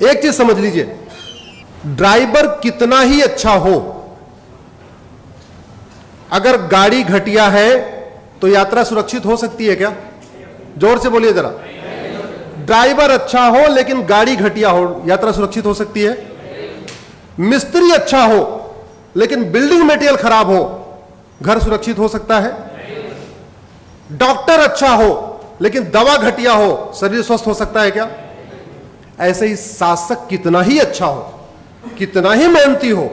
एक चीज़ समझ लीजिए, ड्राइवर कितना ही अच्छा हो, अगर गाड़ी घटिया है तो यात्रा सुरक्षित हो सकती है क्या? ज़ोर से बोलिए जरा। ड्राइवर अच्छा हो लेकिन गाड़ी घटिया हो, यात्रा सुरक्षित हो सकती है। मिस्त्री अच्छा हो लेकिन बिल्डिंग मटेरियल खराब हो, घर सुरक्षित हो सकता है। डॉक्टर अच्छा हो लेकिन दवा घटिया हो, शरीर स्वस्थ हो सकता है क्या? ऐसे ही शासक कितना ही अच्छा हो, कितना ही मेहनती हो,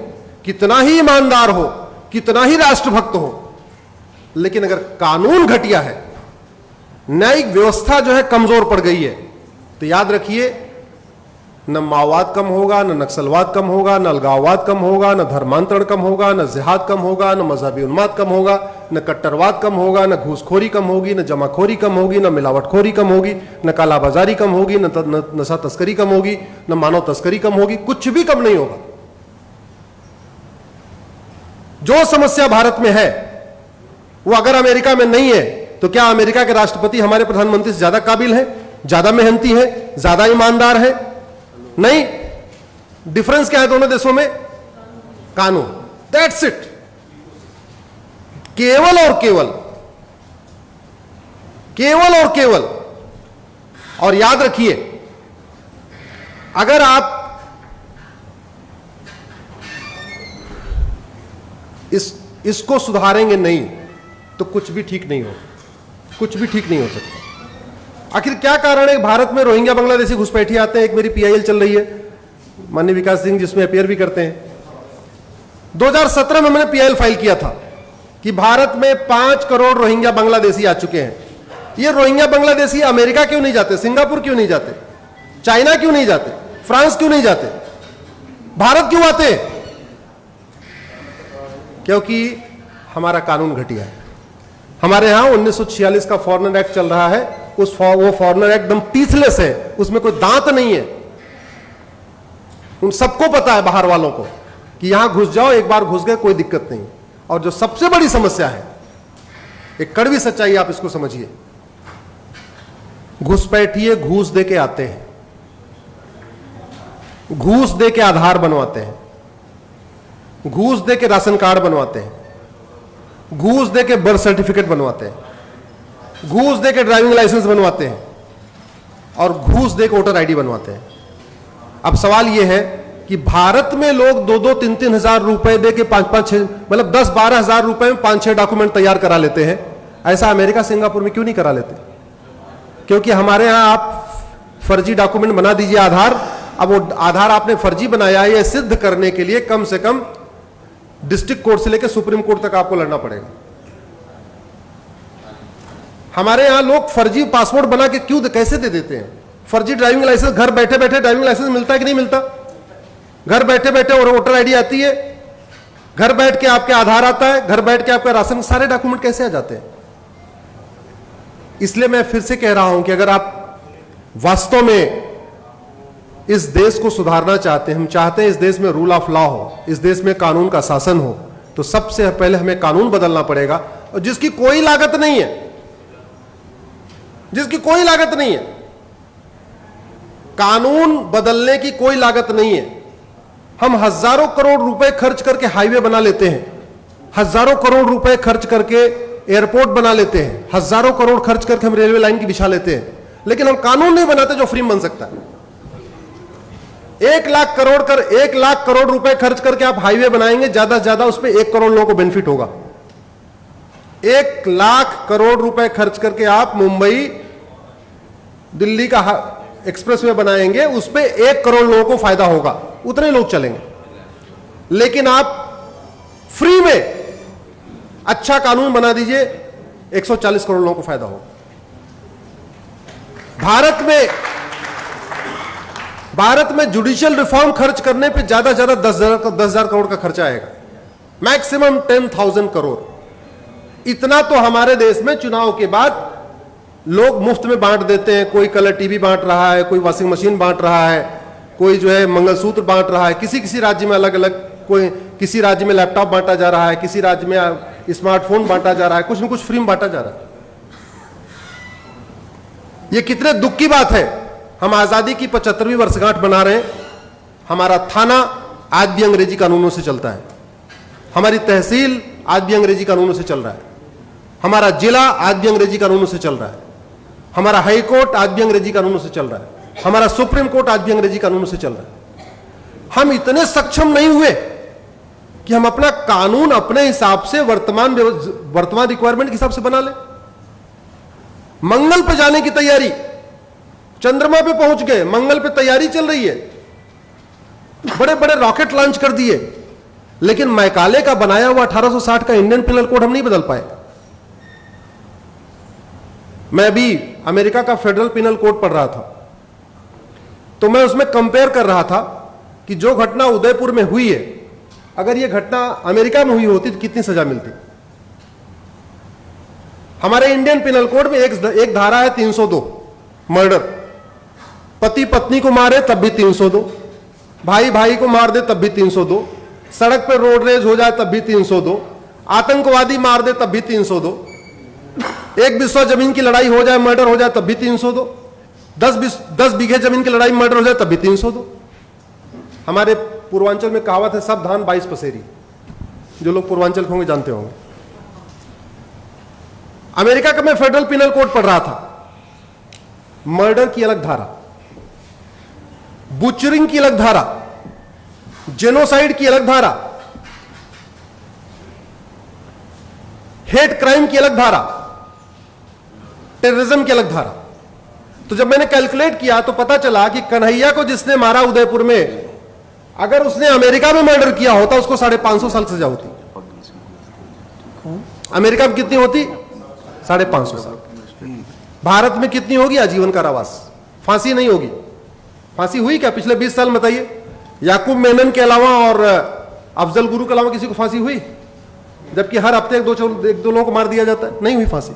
कितना ही ईमानदार हो, कितना ही राष्ट्रभक्त हो, लेकिन अगर कानून घटिया है, न्यायिक व्यवस्था जो है कमज़ोर पड़ गई है तो याद रखिए, न माओवाद कम होगा, न नक्सलवाद कम होगा, न अलगाववाद कम होगा, न धर्मांतरण कम होगा, न जिहाद कम होगा, न मजहबी उन्माद कम होगा न कट्टरवाद कम होगा न घूसखोरी कम होगी न जमाखोरी कम होगी न मिलावटखोरी कम होगी न कालाबाजारी कम होगी न, नशा तस्करी कम होगी न मानव तस्करी कम होगी कुछ भी कम नहीं होगा। जो समस्या भारत में है वो अगर अमेरिका में नहीं है तो क्या अमेरिका के राष्ट्रपति हमारे प्रधानमंत्री से ज़्यादा काबिल है ज़्यादा मेहनती है ज़्यादा ईमानदार है? नहीं। डिफरेंस क्या है दोनों देशों में? कानून। दैट्स इट केवल और केवल। केवल और केवल। और याद रखिए, अगर आप इस, इसको सुधारेंगे नहीं तो कुछ भी ठीक नहीं हो, कुछ भी ठीक नहीं हो सकता। आखिर क्या कारण है? भारत में रोहिंग्या बांग्लादेशी घुसपैठी आते हैं, एक मेरी पीआईएल चल रही है, माननीय विकास सिंह जिसमें अपेयर भी करते हैं। 2017 में मैंने पीआईएल फ़ाइल किया था। कि भारत में पाँच करोड़ रोहिंग्या बांग्लादेशी आ चुके हैं। ये रोहिंग्या बांग्लादेशी अमेरिका क्यों नहीं जाते? सिंगापुर क्यों नहीं जाते? चाइना क्यों नहीं जाते? फ्रांस क्यों नहीं जाते? भारत क्यों आते? क्योंकि हमारा कानून घटिया है। हमारे यहाँ 1946 का फॉरनर एक्ट चल रहा है। उस फॉ, वो फॉरनर एक्ट एकदम टीथलेस है। उसमें कोई दांत नहीं है। उन सबको पता है बाहर वालों को कि यहाँ घुस जाओ एक बार घुस गए कोई दिक्कत नहीं। और जो सबसे बड़ी समस्या है, एक कड़वी सच्चाई आप इसको समझिए। घुसपैठिए घूस दे के आते हैं। घूस दे के आधार बनवाते हैं। घूस दे के राशन कार्ड बनवाते हैं। घूस दे के बर्थ सर्टिफिकेट बनवाते हैं। घूस दे के ड्राइविंग लाइसेंस बनवाते हैं। और घूस दे के वोटर आईडी बनवाते हैं। अब सवाल यह है कि भारत में लोग दो दो तीन तीन हज़ार रुपए दे के पाँच पाँच छह मतलब दस बारह हज़ार रुपए में पाँच छह डॉक्यूमेंट तैयार करा लेते हैं। ऐसा अमेरिका, सिंगापुर में क्यों नहीं करा लेते? क्योंकि हमारे यहाँ आप फर्जी डॉक्यूमेंट बना दीजिए आधार। अब वो आधार आपने फर्जी बनाया है यह सिद्ध करने के लिए कम से कम डिस्ट्रिक्ट कोर्ट से लेकर सुप्रीम कोर्ट तक आपको लड़ना पड़ेगा। हमारे यहाँ लोग फर्जी पासपोर्ट बना के क्यों कैसे दे देते हैं? फर्जी ड्राइविंग लाइसेंस, घर बैठे बैठे ड्राइविंग लाइसेंस मिलता है कि नहीं मिलता? घर बैठे बैठे और वोटर आईडी आती है। घर बैठ के आपके आधार आता है, घर बैठ के आपका राशन, सारे डॉक्यूमेंट कैसे आ जाते हैं? इसलिए मैं फिर से कह रहा हूँ कि अगर आप वास्तव में इस देश को सुधारना चाहते हैं, हम चाहते हैं इस देश में रूल ऑफ़ लॉ हो, इस देश में कानून का शासन हो तो सबसे पहले हमें कानून बदलना पड़ेगा। और जिसकी कोई लागत नहीं है, जिसकी कोई लागत नहीं है, कानून बदलने की कोई लागत नहीं है हम हज़ारों करोड़ रुपए खर्च करके हाईवे बना लेते हैं। हज़ारों करोड़ रुपए खर्च करके एयरपोर्ट बना लेते हैं। हज़ारों करोड़ खर्च करके हम रेलवे लाइन की बिछा लेते हैं। लेकिन हम कानून नहीं बनाते जो फ्री बन सकता है। एक लाख करोड़ कर, एक लाख करोड़ रुपए खर्च करके आप हाईवे बनाएँगे, ज़्यादा से ज़्यादा उसमें एक करोड़ लोगों को बेनिफिट होगा। एक लाख करोड़ रुपए खर्च करके आप मुंबई, दिल्ली का एक्सप्रेस वे बनाएँगे, उस पर एक करोड़ लोगों को फ़ायदा होगा। उतने लोग चलेंगे। लेकिन आप फ्री में अच्छा कानून बना दीजिए 140 करोड़ लोगों को फ़ायदा हो भारत में भारत में जुडिशियल रिफॉर्म खर्च करने पे ज़्यादा से ज़्यादा दस हज़ार दस हज़ार करोड़ का खर्चा आएगा। Maximum ten thousand crore. इतना तो हमारे देश में चुनाव के बाद लोग मुफ़्त में बांट देते हैं। कोई कलर टीवी बांट रहा है, कोई वॉशिंग मशीन बांट रहा है। कोई जो है मंगलसूत्र बांट रहा है, किसी किसी राज्य में अलग अलग कोई, किसी राज्य में लैपटॉप बांटा जा रहा है, किसी राज्य में स्मार्टफ़ोन बांटा जा रहा है, कुछ न कुछ फ्री में बांटा जा रहा है। ये कितने दुख की बात है। हम आज़ादी की पचहत्तरवीं वर्षगांठ बना रहे हैं। हमारा थाना आज भी अंग्रेज़ी कानूनों से चलता है। हमारी तहसील आज भी अंग्रेज़ी कानूनों से चल रहा है। हमारा जिला आज भी अंग्रेज़ी कानूनों से चल रहा है। हमारा हाईकोर्ट आज भी अंग्रेज़ी कानूनों से चल रहा है। हमारा सुप्रीम कोर्ट आज भी अंग्रेज़ी कानूनों से चल रहा है। हम इतने सक्षम नहीं हुए कि हम अपना कानून अपने हिसाब से वर्तमान वर्तमान रिक्वायरमेंट के हिसाब से बना ले। मंगल पे जाने की तैयारी, चंद्रमा पे पहुँच गए, मंगल पे तैयारी चल रही है। बड़े बड़े रॉकेट लॉन्च कर दिए। लेकिन मैकाले का बनाया हुआ 1860 का इंडियन पिनल कोड हम नहीं बदल पाए। मैं भी अमेरिका का फेडरल पिनल कोड पढ़ रहा था। तो मैं उसमें कंपेयर कर रहा था कि जो घटना उदयपुर में हुई है अगर यह घटना अमेरिका में हुई होती तो कितनी सजा मिलती। हमारे इंडियन पिनल कोड में एक, एक धारा है 302 मर्डर पति पत्नी को मारे तब भी 302 भाई भाई को मार दे तब भी 302 सड़क पर रोड रेज हो जाए तब भी 302 आतंकवादी मार दे तब भी 302 एक विश्व ज़मीन की लड़ाई हो जाए मर्डर हो जाए तब भी 302 दस बीस, दस बीघे ज़मीन की लड़ाई मर्डर हो जाए, तब भी 302 हमारे पूर्वांचल में कहावत है, सब धान बाईस पसेरी। जो लोग पूर्वांचल होंगे, जानते होंगे। अमेरिका का मैं फेडरल पिनल कोड पढ़ रहा था। मर्डर की अलग धारा। बुचरिंग की अलग धारा। जेनोसाइड की अलग धारा। हेट क्राइम की अलग धारा। टेररिज्म की अलग धारा। तो जब मैंने कैलकुलेट किया तो पता चला कि कन्हैया को जिसने मारा उदयपुर में, अगर उसने अमेरिका में मर्डर किया होता, उसको साढ़े पाँच सौ साल सजा होती। अमेरिका में कितनी होती? साढ़े पाँच सौ साल। भारत में कितनी होगी आजीवन कारावास? फांसी नहीं होगी। फांसी हुई क्या? पिछले बीस साल बताइए। याकूब मेनन के अलावा और अफजल गुरु के अलावा किसी को फांसी हुई? जबकि हर हफ़्ते एक दो एक दो लोगों को मार दिया जाता है। नहीं हुई फांसी।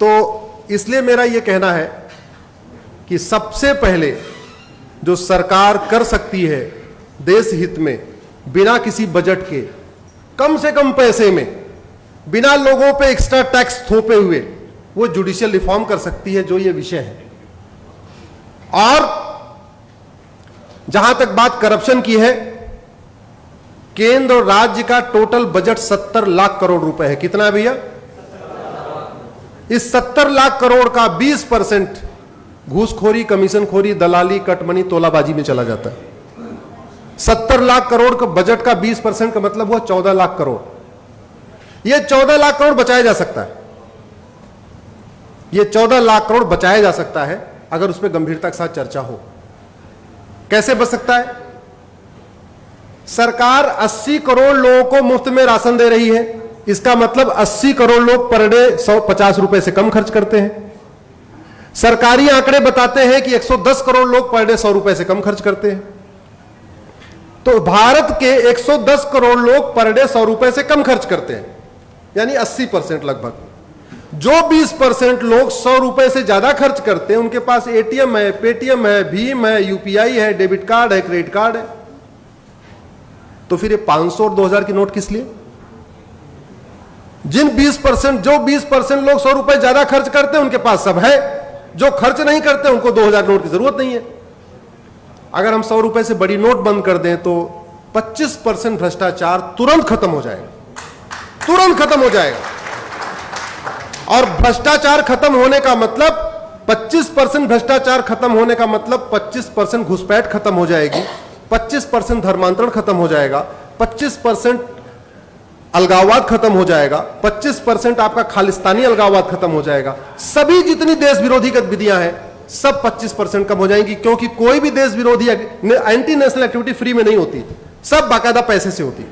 तो इसलिए मेरा यह कहना है कि सबसे पहले जो सरकार कर सकती है देश हित में, बिना किसी बजट के, कम से कम पैसे में, बिना लोगों पे एक्स्ट्रा टैक्स थोपे हुए, वो जुडिशियल रिफॉर्म कर सकती है, जो ये विषय है। और जहाँ तक बात करप्शन की है, केंद्र और राज्य का टोटल बजट 70 लाख करोड़ रुपए है। कितना है भैया? इस 70 लाख करोड़ का 20 परसेंट घूसखोरी, कमीशनखोरी, दलाली, कटमनी, तोलाबाजी में चला जाता है। 70 लाख करोड़ का बजट का 20 परसेंट का मतलब हुआ 14 लाख करोड़। यह 14 लाख करोड़ बचाया जा सकता है। यह 14 लाख करोड़ बचाया जा सकता है अगर उस पर गंभीरता के साथ चर्चा हो। कैसे बच सकता है? सरकार 80 करोड़ लोगों को मुफ़्त में राशन दे रही है। इसका मतलब 80 करोड़ लोग पर डे सौ पचास रुपए से कम खर्च करते हैं। सरकारी आंकड़े बताते हैं कि 110 करोड़ लोग पर डे सौ रुपए से कम खर्च करते हैं। तो भारत के 110 करोड़ लोग पर डे सौ रुपए से कम खर्च करते हैं, यानी 80 परसेंट लगभग। जो 20 परसेंट लोग सौ रुपए से ज़्यादा खर्च करते हैं, उनके पास एटीएम है, पेटीएम है, भीम है, यूपीआई है, डेबिट कार्ड है, क्रेडिट कार्ड है। तो फिर ये 500 और 2000 की नोट किस लिए? जिन 20 परसेंट, जो 20 परसेंट लोग सौ रुपए ज़्यादा खर्च करते हैं, उनके पास सब है। जो खर्च नहीं करते, उनको 2000 नोट की ज़रूरत नहीं है। अगर हम सौ रुपए से बड़ी नोट बंद कर दें तो 25 परसेंट भ्रष्टाचार तुरंत खत्म हो जाएगा। तुरंत खत्म हो जाएगा। और भ्रष्टाचार खत्म होने का मतलब 25 परसेंट भ्रष्टाचार खत्म होने का मतलब 25 परसेंट घुसपैठ खत्म हो जाएगी। 25 परसेंट धर्मांतरण खत्म हो जाएगा। 25 परसेंट अलगाववाद खत्म हो जाएगा 25 परसेंट आपका खालिस्तानी अलगाववाद खत्म हो जाएगा। सभी जितनी देश विरोधी गतिविधियाँ हैं, सब 25 परसेंट कम हो जाएँगी, क्योंकि कोई भी देश विरोधी एंटी नेशनल एक्टिविटी फ्री में नहीं होती। सब बाकायदा पैसे से होती।